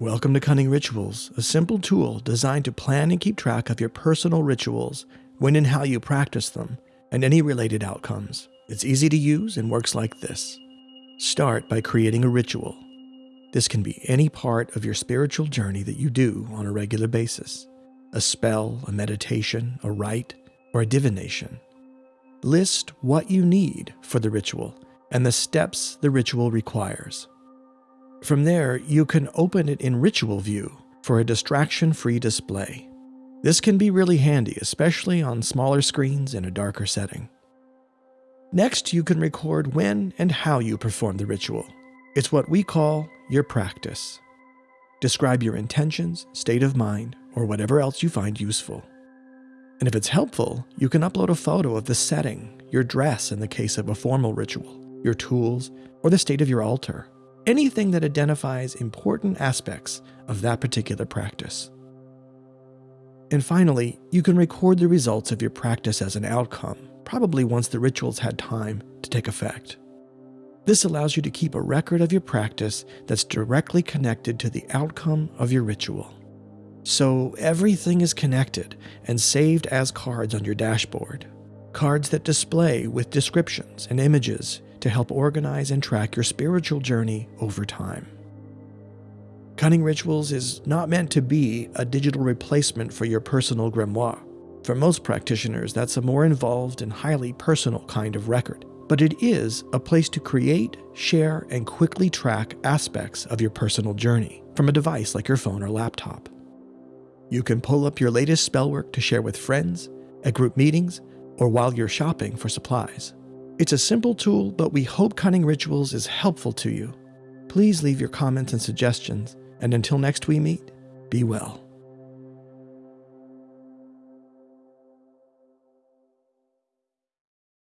Welcome to Cunning Rituals, a simple tool designed to plan and keep track of your personal rituals, when and how you practice them, and any related outcomes. It's easy to use and works like this. Start by creating a ritual. This can be any part of your spiritual journey that you do on a regular basis a spell, a meditation, a rite, or a divination. List what you need for the ritual and the steps the ritual requires. From there, you can open it in Ritual View for a distraction-free display. This can be really handy, especially on smaller screens in a darker setting. Next, you can record when and how you perform the ritual. It's what we call your practice. Describe your intentions, state of mind, or whatever else you find useful. And if it's helpful, you can upload a photo of the setting, your dress in the case of a formal ritual, your tools, or the state of your altar anything that identifies important aspects of that particular practice. And finally, you can record the results of your practice as an outcome, probably once the rituals had time to take effect. This allows you to keep a record of your practice that's directly connected to the outcome of your ritual. So everything is connected and saved as cards on your dashboard. Cards that display with descriptions and images to help organize and track your spiritual journey over time. Cunning Rituals is not meant to be a digital replacement for your personal grimoire. For most practitioners, that's a more involved and highly personal kind of record. But it is a place to create, share, and quickly track aspects of your personal journey from a device like your phone or laptop. You can pull up your latest spell work to share with friends, at group meetings, or while you're shopping for supplies. It's a simple tool, but we hope Cunning Rituals is helpful to you. Please leave your comments and suggestions, and until next we meet, be well.